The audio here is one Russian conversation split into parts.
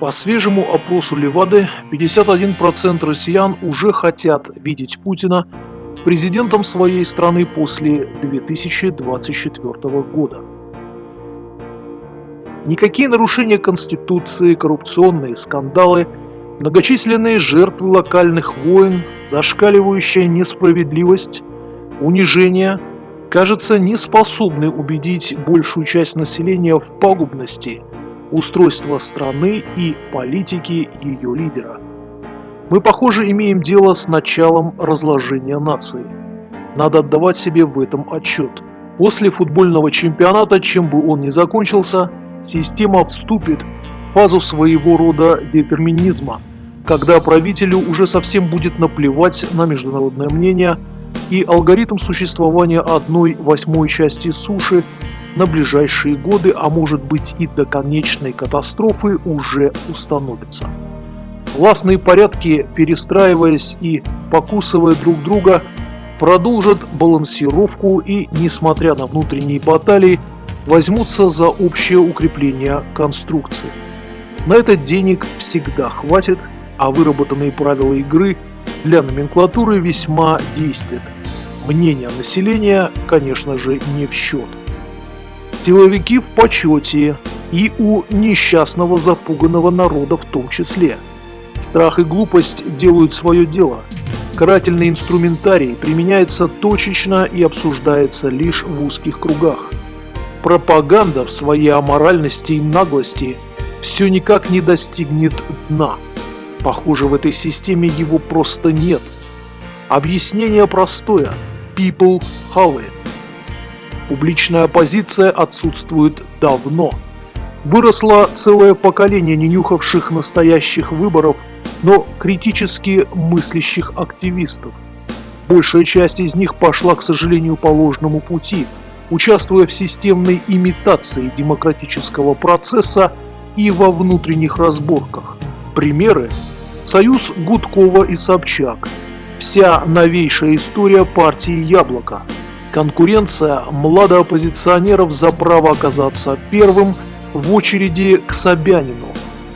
По свежему опросу Левады, 51% россиян уже хотят видеть Путина президентом своей страны после 2024 года. Никакие нарушения Конституции, коррупционные скандалы, многочисленные жертвы локальных войн, зашкаливающая несправедливость, унижение, кажется, не способны убедить большую часть населения в пагубности – устройства страны и политики ее лидера. Мы, похоже, имеем дело с началом разложения нации. Надо отдавать себе в этом отчет. После футбольного чемпионата, чем бы он ни закончился, система вступит в фазу своего рода детерминизма, когда правителю уже совсем будет наплевать на международное мнение, и алгоритм существования одной восьмой части суши на ближайшие годы, а может быть и до конечной катастрофы уже установится. Властные порядки, перестраиваясь и покусывая друг друга, продолжат балансировку и, несмотря на внутренние баталии, возьмутся за общее укрепление конструкции. На это денег всегда хватит, а выработанные правила игры для номенклатуры весьма действуют. Мнение населения, конечно же, не в счет. Силовики в почете и у несчастного запуганного народа в том числе. Страх и глупость делают свое дело. Карательный инструментарий применяется точечно и обсуждается лишь в узких кругах. Пропаганда в своей аморальности и наглости все никак не достигнет дна. Похоже, в этой системе его просто нет. Объяснение простое. People have it. Публичная оппозиция отсутствует давно. Выросло целое поколение ненюхавших настоящих выборов, но критически мыслящих активистов. Большая часть из них пошла, к сожалению, по ложному пути, участвуя в системной имитации демократического процесса и во внутренних разборках. Примеры – Союз Гудкова и Собчак, вся новейшая история партии «Яблоко», Конкуренция младооппозиционеров за право оказаться первым в очереди к Собянину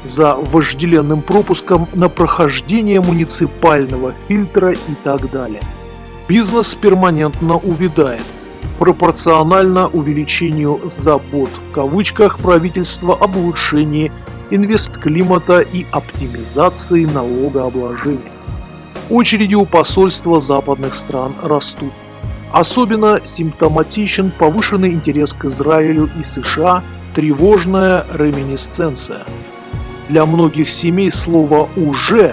за вожделенным пропуском на прохождение муниципального фильтра и так далее. Бизнес перманентно увядает, пропорционально увеличению «забот» в кавычках правительства об улучшении инвестклимата и оптимизации налогообложения. Очереди у посольства западных стран растут. Особенно симптоматичен повышенный интерес к Израилю и США, тревожная реминисценция. Для многих семей слово «уже»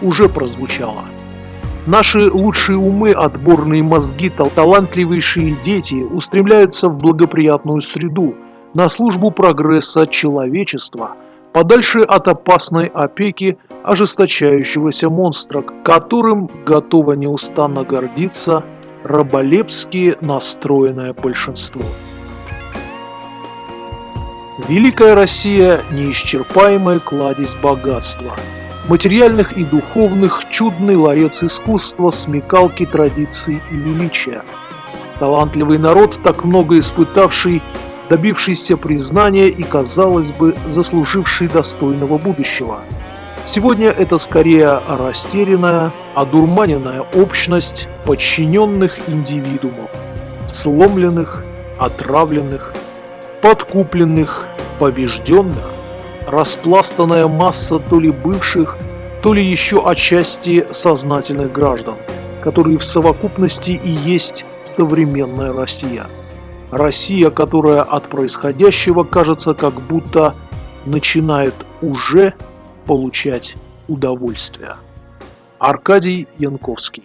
уже прозвучало. Наши лучшие умы, отборные мозги, талантливейшие дети устремляются в благоприятную среду, на службу прогресса человечества, подальше от опасной опеки ожесточающегося монстра, которым готово неустанно гордиться раболепски настроенное большинство. Великая Россия – неисчерпаемая кладезь богатства, материальных и духовных, чудный ларец искусства, смекалки, традиций и величия. Талантливый народ, так много испытавший, добившийся признания и, казалось бы, заслуживший достойного будущего – Сегодня это скорее растерянная, одурманенная общность подчиненных индивидуумов, сломленных, отравленных, подкупленных, побежденных, распластанная масса то ли бывших, то ли еще отчасти сознательных граждан, которые в совокупности и есть современная Россия. Россия, которая от происходящего кажется как будто начинает уже получать удовольствие. Аркадий Янковский